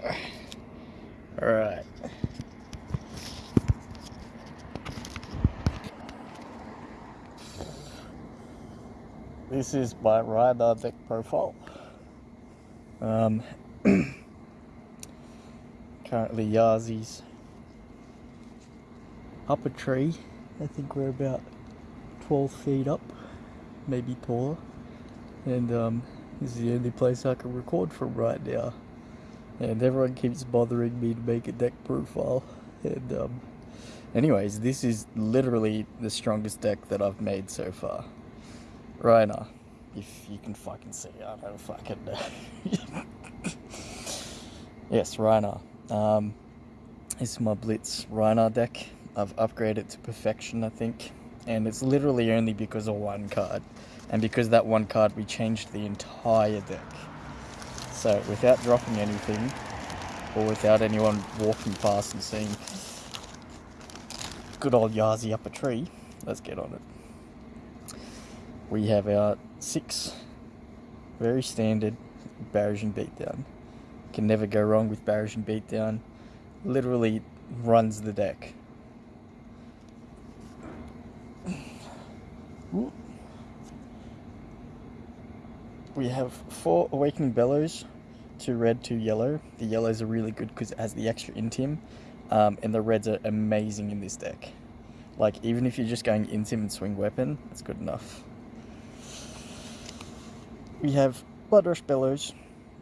go. Alright. This is my Rhinar deck profile. Um, currently Yazi's up a tree. I think we're about 12 feet up, maybe taller. And um, this is the only place I can record from right now. And everyone keeps bothering me to make a deck profile. And um, anyways, this is literally the strongest deck that I've made so far. Rhinar, if you can fucking see, I don't fucking know. yes, Rhinar. Um, this is my Blitz Rhinar deck. I've upgraded to perfection, I think. And it's literally only because of one card. And because that one card, we changed the entire deck. So without dropping anything, or without anyone walking past and seeing good old Yazi up a tree, let's get on it. We have our six very standard Barraging Beatdown. Can never go wrong with Barraging Beatdown. Literally runs the deck. We have four Awakening Bellows, two red, two yellow. The yellows are really good because it has the extra Intim, um, and the reds are amazing in this deck. Like, even if you're just going Intim and Swing Weapon, that's good enough. We have Bloodrush Bellows.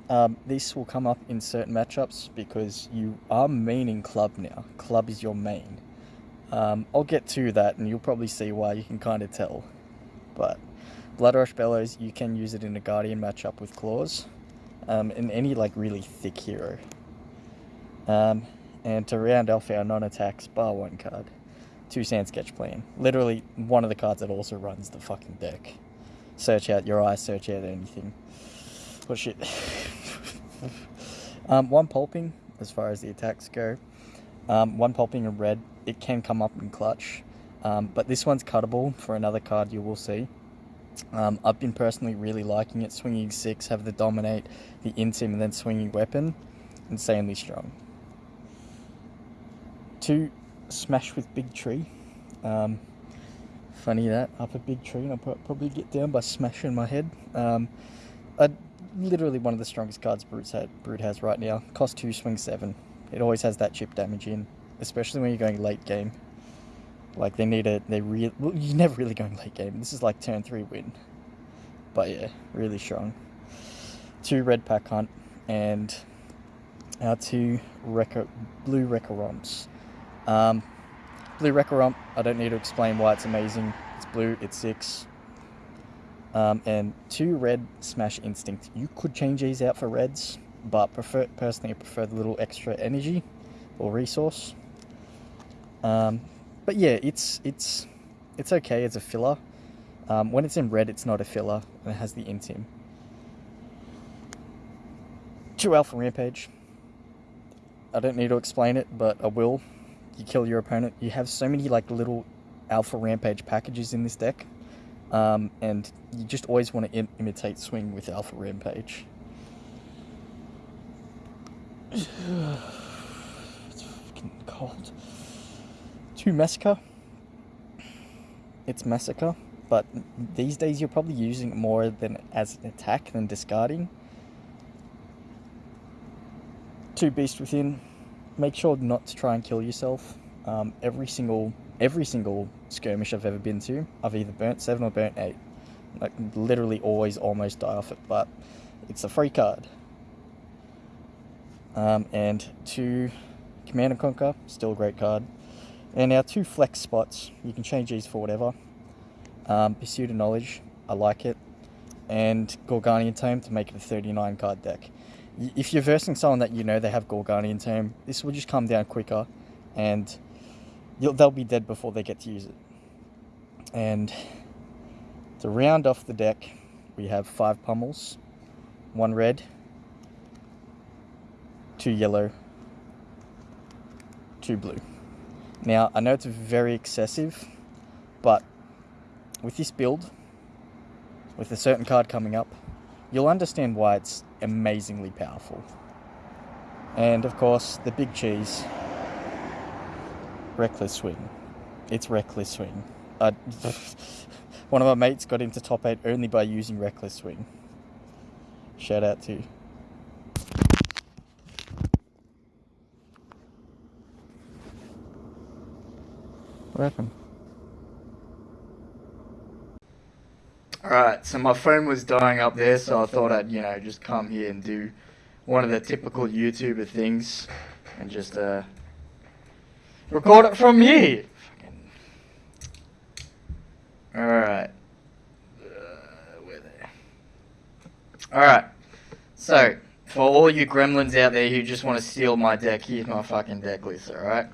Um, this will come up in certain matchups because you are maining Club now. Club is your main. Um, I'll get to that and you'll probably see why you can kind of tell. But Bloodrush Bellows, you can use it in a Guardian matchup with Claws. Um, in any like really thick hero. Um, and to round off our non-attacks, bar one card. Two Sand Sketch Plan. Literally one of the cards that also runs the fucking deck. Search out your eyes, search out anything. Oh shit. um, one pulping, as far as the attacks go. Um, one pulping in red, it can come up in clutch. Um, but this one's cuttable for another card you will see. Um, I've been personally really liking it. Swinging 6, have the Dominate, the Intim, and then Swinging Weapon. Insanely strong. 2, Smash with Big Tree. Um, funny that, up a big tree and I'll probably get down by smashing my head. Um, I, literally one of the strongest cards Brute's had, Brute has right now. Cost 2, swing 7. It always has that chip damage in, especially when you're going late game. Like they need a, they real, well, you're never really going late game. This is like turn three win. But yeah, really strong. Two red pack hunt and our two Wrecker, blue Wrecker romps. Um, blue Wrecker romp, I don't need to explain why it's amazing. It's blue, it's six. Um, and two red smash instinct. You could change these out for reds, but prefer personally I prefer the little extra energy or resource. Um, but yeah, it's it's it's okay as a filler. Um, when it's in red, it's not a filler, and it has the intim. Two Alpha Rampage. I don't need to explain it, but I will. You kill your opponent. You have so many like little Alpha Rampage packages in this deck, um, and you just always want to Im imitate swing with Alpha Rampage. it's fucking cold to Massacre. It's Massacre, but these days you're probably using it more than as an attack than discarding. Two Beast Within. Make sure not to try and kill yourself. Um, every single every single skirmish I've ever been to, I've either burnt seven or burnt eight. Like literally always almost die off it, but it's a free card. Um, and two Command and Conquer, still a great card. And our two flex spots, you can change these for whatever. Um, Pursuit of Knowledge, I like it. And Gorganian Tome to make it a 39 card deck. If you're versing someone that you know they have Gorganian Tome, this will just come down quicker and they'll be dead before they get to use it. And to round off the deck, we have five pummels, one red, two yellow, two blue. Now, I know it's very excessive, but with this build, with a certain card coming up, you'll understand why it's amazingly powerful. And of course, the big cheese. Reckless swing. It's reckless swing. I, one of my mates got into top eight only by using reckless swing. Shout out to. What happened? Alright, so my phone was dying up there, so I thought I'd, you know, just come here and do one of the typical YouTuber things and just, uh, record it from here. Alright. Uh, where there? Alright. So, for all you gremlins out there who just want to steal my deck, here's my fucking deck list, alright?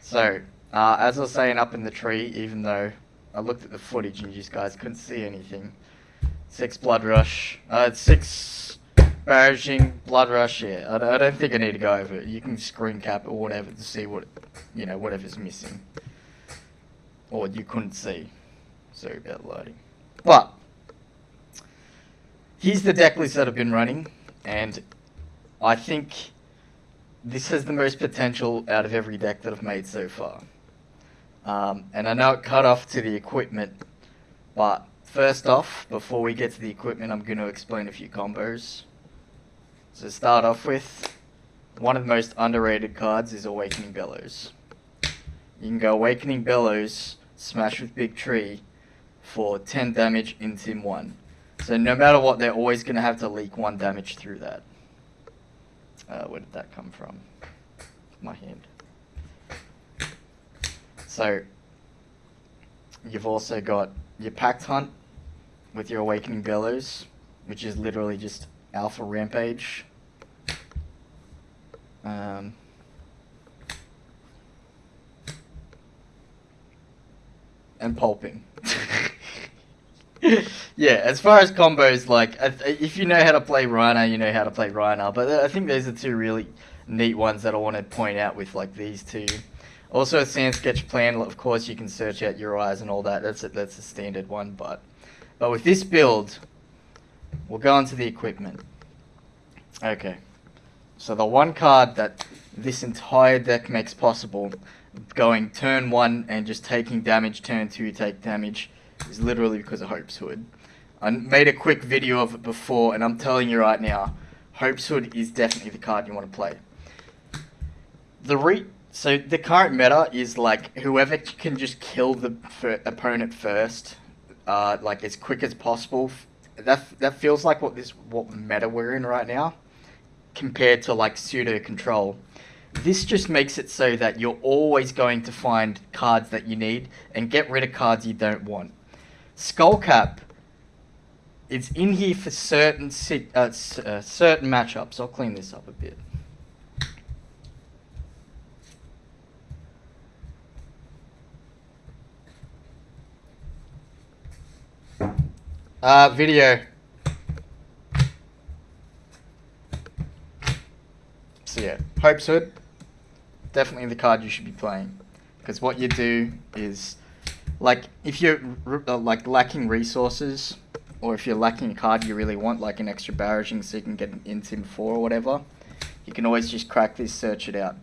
So, uh, as I was saying up in the tree, even though I looked at the footage and you guys couldn't see anything. Six Blood Rush. Uh, six Barraging Blood Rush, yeah. I, I don't think I need to go over it. You can screen cap or whatever to see what, you know, whatever's missing. Or you couldn't see. Sorry about loading. But, here's the deck list that I've been running, and I think this has the most potential out of every deck that I've made so far. Um, and I know it cut off to the equipment, but first off, before we get to the equipment, I'm going to explain a few combos. So start off with, one of the most underrated cards is Awakening Bellows. You can go Awakening Bellows, smash with Big Tree, for 10 damage in Tim 1. So no matter what, they're always going to have to leak 1 damage through that. Uh, where did that come from? My hand. So you've also got your Pack Hunt with your Awakening Bellows, which is literally just Alpha Rampage. Um, and pulping. yeah, as far as combos, like, if you know how to play Rhino, you know how to play Rhino. But I think those are two really neat ones that I want to point out with, like, these two. Also, a sand sketch plan, of course, you can search out your eyes and all that. That's a, that's a standard one, but but with this build, we'll go on to the equipment. Okay, so the one card that this entire deck makes possible, going turn one and just taking damage, turn two take damage, is literally because of Hope's Hood. I made a quick video of it before, and I'm telling you right now, Hope's Hood is definitely the card you want to play. The re so the current meta is like whoever can just kill the opponent first, uh, like as quick as possible. That that feels like what this what meta we're in right now, compared to like pseudo control. This just makes it so that you're always going to find cards that you need and get rid of cards you don't want. Skullcap it's in here for certain uh, uh, certain matchups. I'll clean this up a bit. Uh, video. So yeah, Hope's Hood, definitely the card you should be playing. Because what you do is, like, if you're uh, like lacking resources, or if you're lacking a card you really want, like an extra barraging so you can get an Intim 4 or whatever, you can always just crack this, search it out.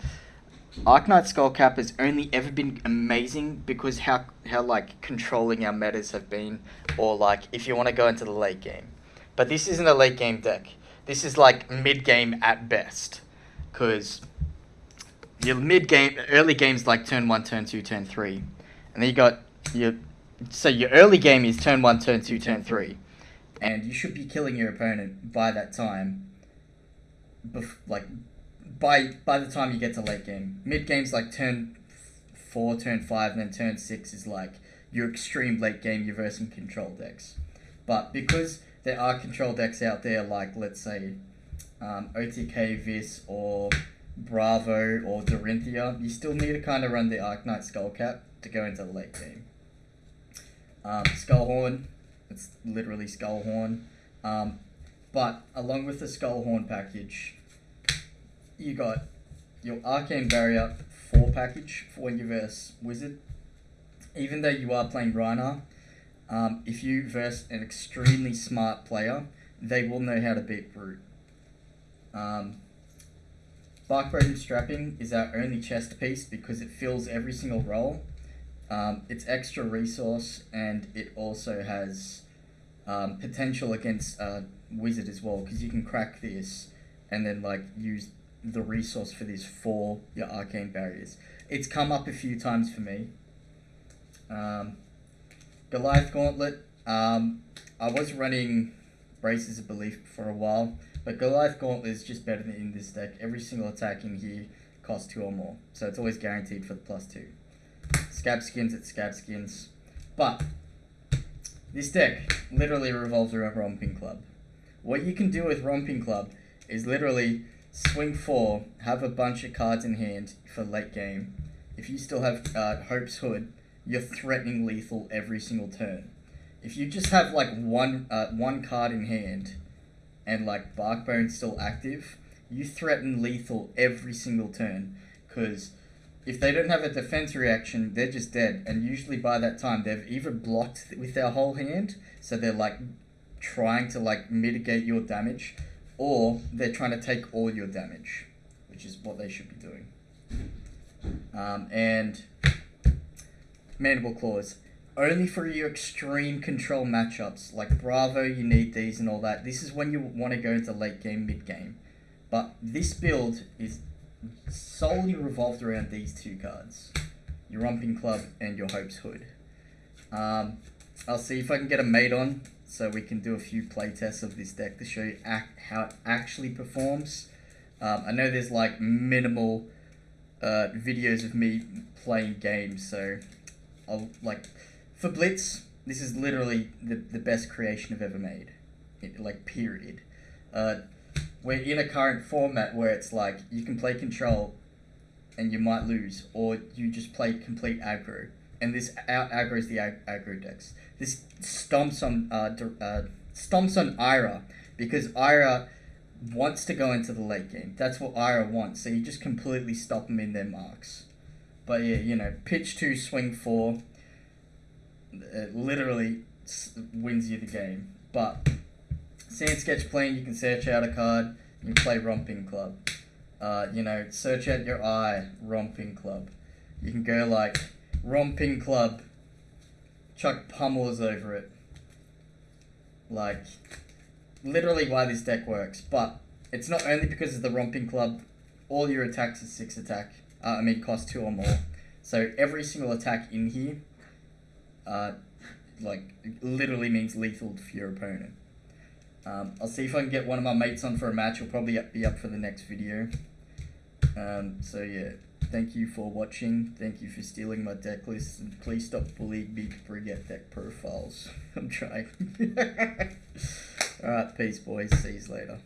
Arcanite Skullcap has only ever been amazing because how how like controlling our metas have been, or like if you want to go into the late game. But this isn't a late game deck. This is like mid game at best, because your mid game, early games like turn one, turn two, turn three, and then you got your so your early game is turn one, turn two, turn three, and you should be killing your opponent by that time. Bef- like by by the time you get to late game. Mid game's like turn four, turn five, and then turn six is like your extreme late game. You're versing control decks, but because there are control decks out there, like let's say um, OTK Vis or Bravo or Dorinthea, you still need to kind of run the Arcanite Skullcap to go into the late game. Um, Skullhorn, it's literally Skullhorn. Um, but along with the Skullhorn package, you got your Arcane Barrier 4 package for when you verse Wizard. Even though you are playing Rhino, um, if you verse an extremely smart player, they will know how to beat Brute. Um, Barkbone Strapping is our only chest piece because it fills every single role. Um, it's extra resource and it also has um, potential against uh, Wizard as well because you can crack this and then like use the resource for this for your arcane barriers. It's come up a few times for me. Um, Goliath Gauntlet. Um, I was running Braces of Belief for a while, but Goliath Gauntlet is just better than in this deck. Every single attack in here costs two or more, so it's always guaranteed for the plus two. Scab skins at scab skins, but this deck literally revolves around Romping Club. What you can do with Romping Club is literally swing four, have a bunch of cards in hand for late game. If you still have uh, Hope's Hood, you're threatening lethal every single turn. If you just have like one uh, one card in hand, and like Barkbone's still active, you threaten lethal every single turn. Because if they don't have a defense reaction, they're just dead. And usually by that time, they've either blocked with their whole hand, so they're like trying to like mitigate your damage, or they're trying to take all your damage, which is what they should be doing. Um, and Mandible Claws. Only for your extreme control matchups, like Bravo, you need these and all that. This is when you want to go into late game, mid game. But this build is solely revolved around these two cards. Your Romping Club and your Hope's Hood. Um, I'll see if I can get a mate on so we can do a few playtests of this deck to show you act, how it actually performs. Um, I know there's like minimal uh, videos of me playing games, so I'll like for Blitz. This is literally the the best creation I've ever made, it, like period. Uh, we're in a current format where it's like you can play control, and you might lose, or you just play complete aggro, and this out aggro's the ag- aggro decks. This stomps on uh, uh stomps on Ira because Ira wants to go into the late game. That's what Ira wants. So you just completely stop them in their marks. But yeah, you know, pitch two, swing four, it literally wins you the game. But Sand Sketch Plane, you can search out a card, you can play Romping Club. Uh, you know, search out your eye, Romping Club. You can go like Romping Club, chuck pummels over it. Like, literally why this deck works. But it's not only because of the Romping Club, all your attacks are 6 attack. Uh, I mean, cost 2 or more. So every single attack in here uh, like literally means lethal for your opponent. Um, I'll see if I can get one of my mates on for a match. He'll probably be up for the next video. Um, so yeah, thank you for watching. Thank you for stealing my deck list. And please stop bullying me to forget deck profiles. I'm trying. Alright, peace boys. See you later.